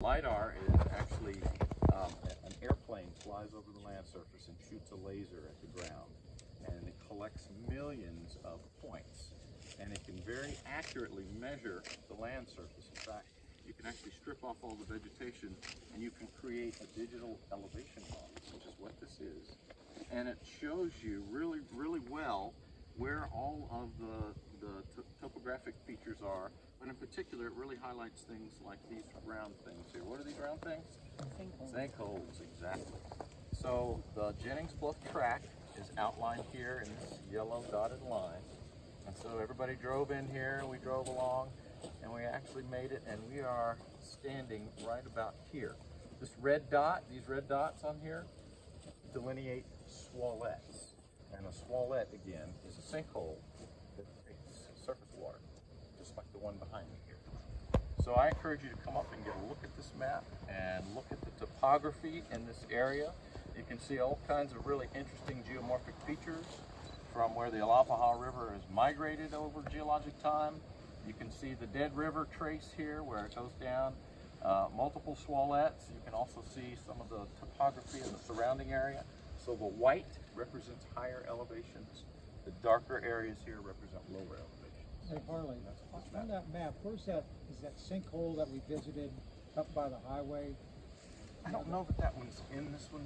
LiDAR is actually um, an airplane flies over the land surface and shoots a laser at the ground. And it collects millions of points. And it can very accurately measure the land surface. In fact, you can actually strip off all the vegetation and you can create a digital elevation model, which is what this is. And it shows you really, really well where all of the, the topographic features are. But in particular, it really highlights things like these round things here. What are these round things? Sinkholes, exactly. So the Jennings Bluff tract is outlined here in this yellow dotted line. And so everybody drove in here, we drove along, and we actually made it, and we are standing right about here. This red dot, these red dots on here, delineate swallets. And a swallet, again, is a sinkhole that takes surface water, just like the one behind me here. So I encourage you to come up and get a look at this map and look at the topography in this area. You can see all kinds of really interesting geomorphic features from where the Alapaha River has migrated over geologic time. You can see the Dead River trace here where it goes down, uh, multiple swallets. You can also see some of the topography in the surrounding area. So the white represents higher elevations. The darker areas here represent lower elevations. Hey Harley, That's on what's that map, where's that, is that sinkhole that we visited up by the highway? I don't know that that one's in this one.